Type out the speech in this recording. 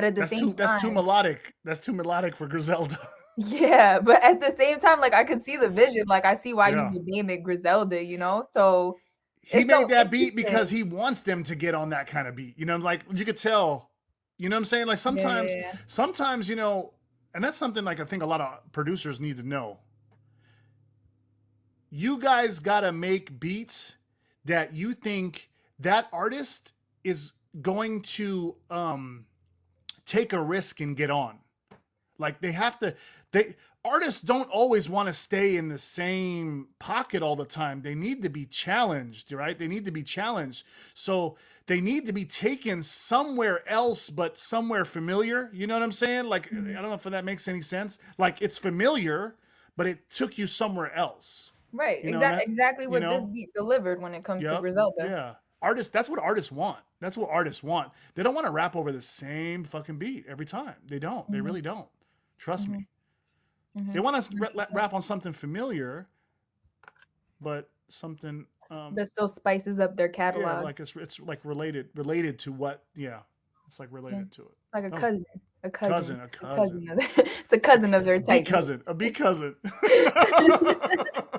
but at the That's same too that's too melodic. That's too melodic for Griselda. Yeah, but at the same time, like, I could see the vision, like, I see why you Yeah. would name it Griselda, you know? So, He it's so made that beat because he wants them to get on that kinda beat, you know, like, you could tell, you know what I'm saying? Like, sometimes yeah. sometimes, you know and that's something, like, I think a lot of producers need to know. You guys gotta make beats that you think that artist is going to, um, take a risk and get on. Like, they have to they artists don't always wanna stay in the same pocket all the time. They need to be challenged, right? They need to be challenged. So, they need to be taken somewhere else, but somewhere familiar, you know what I'm saying? Like, I Mhm. don't know if that makes any sense. Like, it's familiar, but it took you somewhere else. Right, You know, and exact that exactly you what this know? beat delivered when it comes to Yep, Griselda. yeah. Artists that's what artists want. That's what artists want. They don't wanna rap over the same fucking beat every time. They don't, they Mhm. really don't. Trust Mhm. me. They Mhm. want us to ra rap on something familiar but something, um That still spices up their Yeah, catalog. like, it's it's, like, related related to what yeah, it's, like, Yeah. related to it. Like a Oh cousin, a cousin, cousin, a a cousin cousin. of it's a cousin of their type. cousin, a B cousin.